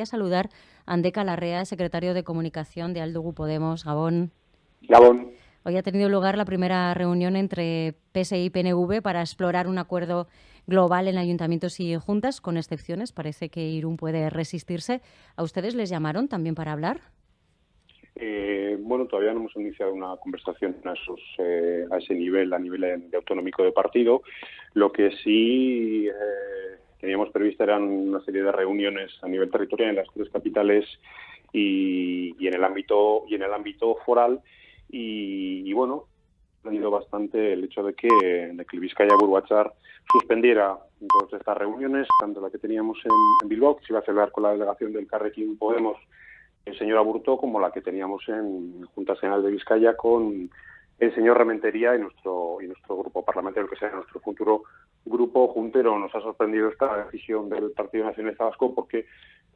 a saludar a Andeca Larrea, secretario de Comunicación de Aldugu Podemos. Gabón. Gabón. Hoy ha tenido lugar la primera reunión entre PSI y PNV para explorar un acuerdo global en ayuntamientos y juntas, con excepciones. Parece que Irún puede resistirse. ¿A ustedes les llamaron también para hablar? Eh, bueno, todavía no hemos iniciado una conversación a, esos, eh, a ese nivel, a nivel de autonómico de partido. Lo que sí eh, teníamos previsto eran una serie de reuniones a nivel territorial en las tres capitales y, en el ámbito y en el ámbito foral. Y, bueno ha tenido bastante el hecho de que, de que el Vizcaya Burbachar suspendiera todas estas reuniones, tanto la que teníamos en, Bilbao, que se iba a celebrar con la delegación del Carrequín Podemos, el señor Aburto, como la que teníamos en Junta General de Vizcaya con el señor Rementería y nuestro y nuestro grupo parlamentario, que sea nuestro futuro grupo juntero. Nos ha sorprendido esta decisión del Partido Nacionalista Vasco porque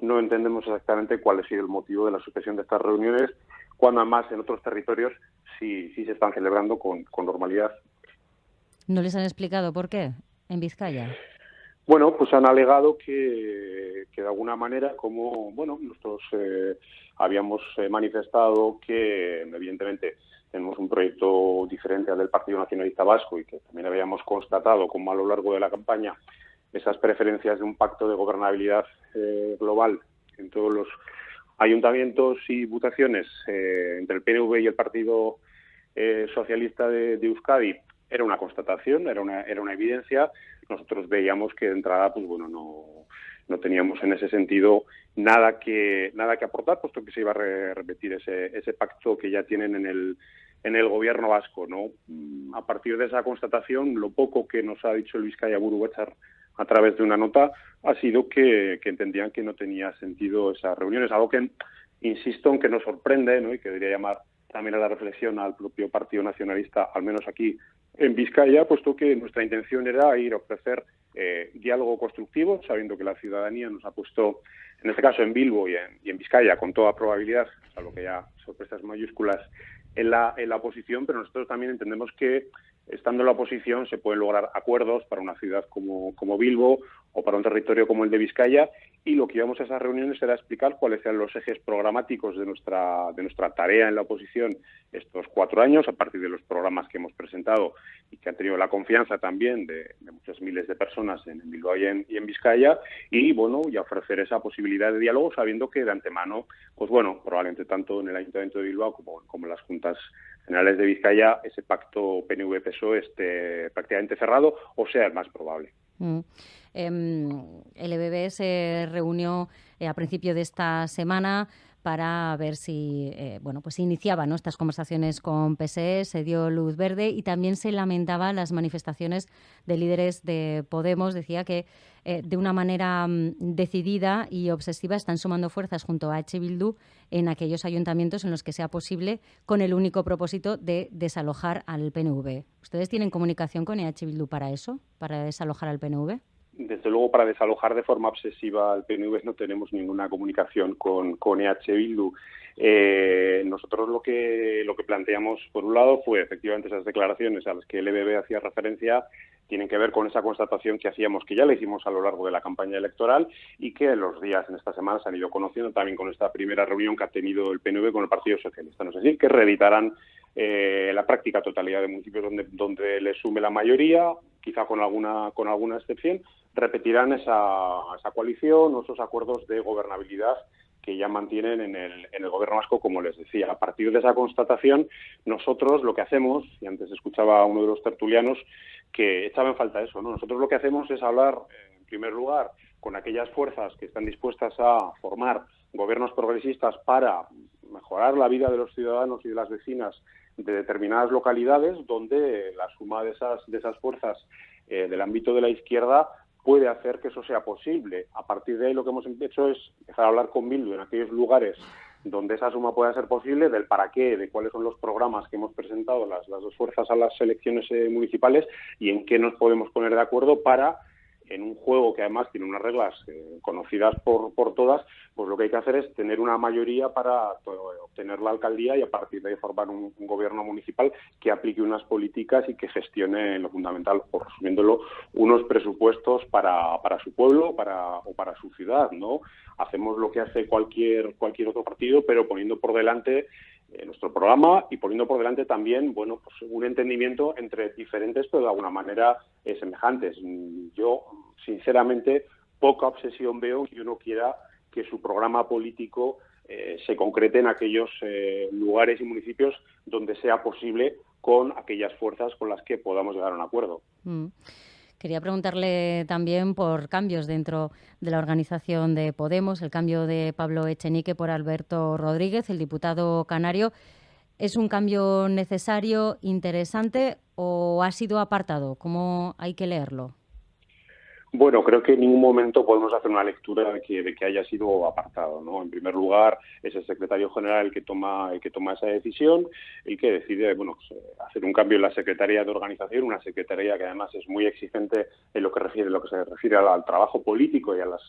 no entendemos exactamente cuál ha sido el motivo de la suspensión de estas reuniones, cuando además en otros territorios sí, sí se están celebrando con, con normalidad. ¿No les han explicado por qué en Vizcaya? Bueno, pues han alegado que, que de alguna manera, como bueno, nosotros eh, habíamos eh, manifestado que, evidentemente, tenemos un proyecto diferente al del Partido Nacionalista Vasco y que también habíamos constatado como a lo largo de la campaña esas preferencias de un pacto de gobernabilidad eh, global en todos los ayuntamientos y votaciones eh, entre el PNV y el Partido eh, Socialista de, Euskadi era una constatación, era una, era una evidencia. Nosotros veíamos que de entrada, pues bueno, no, no teníamos en ese sentido nada que nada que aportar, puesto que se iba a repetir ese, ese pacto que ya tienen en el en el gobierno vasco, ¿no? A partir de esa constatación, lo poco que nos ha dicho el Vizcaya Buruguechar a través de una nota ha sido que, que, entendían que no tenía sentido esas reuniones, algo que, insisto, en que nos sorprende ¿no? y que debería llamar también a la reflexión al propio Partido Nacionalista, al menos aquí en Vizcaya, puesto que nuestra intención era ir a ofrecer eh, diálogo constructivo, sabiendo que la ciudadanía nos ha puesto, en este caso en Bilbo y en, Vizcaya, con toda probabilidad, salvo que ya sorpresas mayúsculas, en la, en la oposición, pero nosotros también entendemos que estando en la oposición se pueden lograr acuerdos para una ciudad como, como Bilbo o para un territorio como el de Vizcaya y lo que íbamos a esas reuniones era explicar cuáles eran los ejes programáticos de nuestra, de nuestra tarea en la oposición estos cuatro años a partir de los programas que hemos presentado y que han tenido la confianza también de, muchas miles de personas en, Bilbao y en, y en, Vizcaya y bueno y ofrecer esa posibilidad de diálogo sabiendo que de antemano pues bueno probablemente tanto en el Ayuntamiento de Bilbao como, como en las juntas generales de Vizcaya ese pacto Esté prácticamente cerrado o sea el más probable. Mm. Em, el EBB se reunió eh, a principio de esta semana para ver si eh, bueno pues iniciaba estas conversaciones con PSE, se dio luz verde y también se lamentaba las manifestaciones de líderes de Podemos. Decía que eh, de una manera mm, decidida y obsesiva están sumando fuerzas junto a H. Bildu en aquellos ayuntamientos en los que sea posible con el único propósito de desalojar al PNV. ¿Ustedes tienen comunicación con EH Bildu para eso, para desalojar al PNV? Desde luego, para desalojar de forma obsesiva al PNV no tenemos ninguna comunicación con, con EH Bildu. Eh, nosotros lo que, lo que planteamos, por un lado, fue efectivamente esas declaraciones a las que el EBB hacía referencia tienen que ver con esa constatación que hacíamos, que ya la hicimos a lo largo de la campaña electoral y que en los días, en esta semana, se han ido conociendo también con esta primera reunión que ha tenido el PNV con el Partido Socialista. No es decir, que reeditarán eh, la práctica totalidad de municipios donde le sume la mayoría, quizá con alguna, con alguna excepción, repetirán esa, esa coalición o esos acuerdos de gobernabilidad que ya mantienen en el, en el gobierno vasco, como les decía. A partir de esa constatación, nosotros lo que hacemos, y antes escuchaba a uno de los tertulianos que echaba en falta eso, ¿no? Nosotros lo que hacemos es hablar, en primer lugar, con aquellas fuerzas que están dispuestas a formar gobiernos progresistas para mejorar la vida de los ciudadanos y de las vecinas de determinadas localidades, donde la suma de esas, de esas fuerzas eh, del ámbito de la izquierda puede hacer que eso sea posible. A partir de ahí lo que hemos hecho es empezar a hablar con Bildu en aquellos lugares donde esa suma pueda ser posible, del para qué, de cuáles son los programas que hemos presentado las, las dos fuerzas a las elecciones eh, municipales y en qué nos podemos poner de acuerdo para en un juego que además tiene unas reglas eh, conocidas por, por todas, pues lo que hay que hacer es tener una mayoría para obtener la alcaldía y a partir de ahí formar un, gobierno municipal que aplique unas políticas y que gestione lo fundamental, por resumiéndolo, unos presupuestos para, para su pueblo para, o para su ciudad, ¿no? Hacemos lo que hace cualquier, cualquier otro partido, pero poniendo por delante nuestro programa y poniendo por delante también bueno pues un entendimiento entre diferentes pero de alguna manera eh, semejantes yo sinceramente poca obsesión veo que uno quiera que su programa político eh, se concrete en aquellos lugares y municipios donde sea posible con aquellas fuerzas con las que podamos llegar a un acuerdo. Mm. Quería preguntarle también por cambios dentro de la organización de Podemos, el cambio de Pablo Echenique por Alberto Rodríguez, el diputado canario. ¿Es un cambio necesario, interesante o ha sido apartado? ¿Cómo hay que leerlo? Bueno, creo que en ningún momento podemos hacer una lectura de que, de que haya sido apartado. ¿no? En primer lugar, es el secretario general el que toma, el que toma esa decisión, el que decide bueno, pues, eh, hacer un cambio en la Secretaría de Organización, una Secretaría que además es muy exigente en lo que, refiere, lo que se refiere al, trabajo político y a las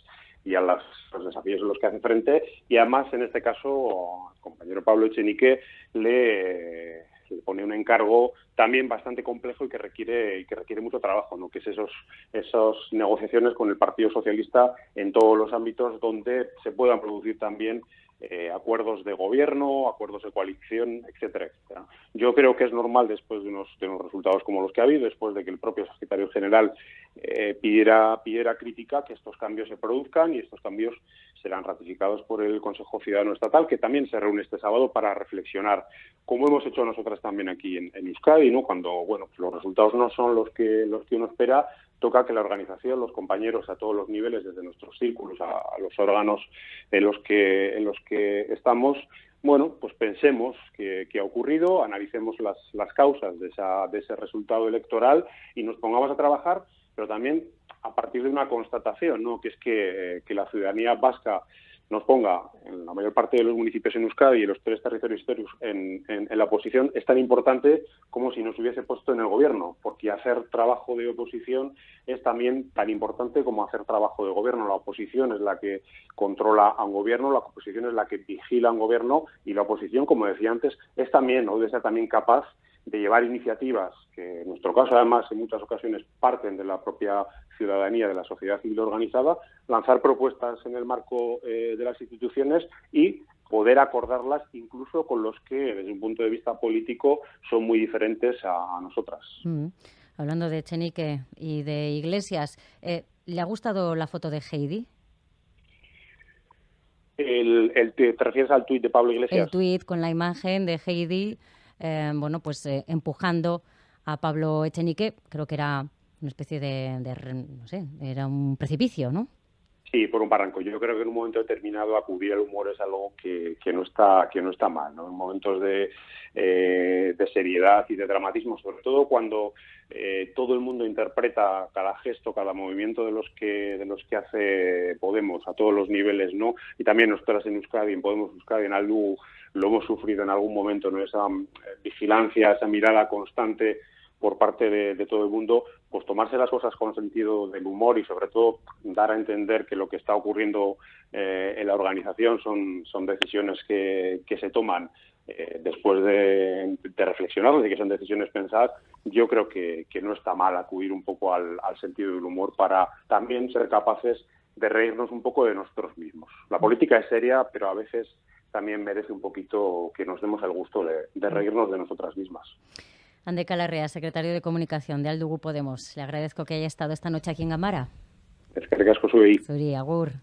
y a los desafíos en los que hace frente. Y además, en este caso, el compañero Pablo Echenique le se pone un encargo también bastante complejo y que requiere que requiere mucho trabajo, ¿no? que es esos esas negociaciones con el Partido Socialista en todos los ámbitos donde se puedan producir también eh, acuerdos de gobierno, acuerdos de coalición, etcétera, etcétera. Yo creo que es normal después de unos, de unos resultados como los que ha habido, después de que el propio secretario general eh, pidiera, pidiera crítica, que estos cambios se produzcan y estos cambios serán ratificados por el Consejo Ciudadano Estatal, que también se reúne este sábado para reflexionar, como hemos hecho nosotras también aquí en, Euskadi, ¿no? cuando bueno, los resultados no son los que, los que uno espera, toca que la organización, los compañeros a todos los niveles, desde nuestros círculos a, los órganos en los que, en los que estamos, bueno, pues pensemos qué, ha ocurrido, analicemos las, las causas de, esa, de ese resultado electoral y nos pongamos a trabajar, pero también a partir de una constatación, ¿no? que es que, que la ciudadanía vasca nos ponga en la mayor parte de los municipios en Euskadi y en los tres territorios históricos en, en, la oposición es tan importante como si nos hubiese puesto en el gobierno, porque hacer trabajo de oposición es también tan importante como hacer trabajo de gobierno. La oposición es la que controla a un gobierno, la oposición es la que vigila a un gobierno y la oposición, como decía antes, es también, o debe ser también capaz de llevar iniciativas que en nuestro caso además en muchas ocasiones parten de la propia ciudadanía, de la sociedad civil organizada, lanzar propuestas en el marco eh, de las instituciones y poder acordarlas incluso con los que desde un punto de vista político son muy diferentes a, nosotras. Mm. Hablando de Chenique y de Iglesias, eh, ¿le ha gustado la foto de Heidi? El, ¿Te refieres al tuit de Pablo Iglesias? El tuit con la imagen de Heidi eh, bueno, pues eh, empujando a Pablo Echenique, creo que era una especie de, no sé, era un precipicio, ¿no? Sí, por un barranco. Yo creo que en un momento determinado acudir al humor es algo que, que no está que no está mal, ¿no? En momentos de, eh, de seriedad y de dramatismo, sobre todo cuando todo el mundo interpreta cada gesto, cada movimiento de los que de los que hace Podemos a todos los niveles, ¿no? Y también nosotras en Euskadi, en Podemos Euskadi, en Aldu lo hemos sufrido en algún momento, ¿no? esa eh, vigilancia, esa mirada constante por parte de, todo el mundo, pues tomarse las cosas con sentido del humor y sobre todo dar a entender que lo que está ocurriendo eh, en la organización son, son decisiones que, que se toman eh, después de, de reflexionar, de que son decisiones pensadas, yo creo que, que no está mal acudir un poco al, al sentido del humor para también ser capaces de reírnos un poco de nosotros mismos. La política es seria, pero a veces también merece un poquito que nos demos el gusto de, reírnos de nosotras mismas. Ande Calarrea, secretario de Comunicación de Aldugu Podemos. Le agradezco que haya estado esta noche aquí en Gamara. Es que soy. Suri, agur.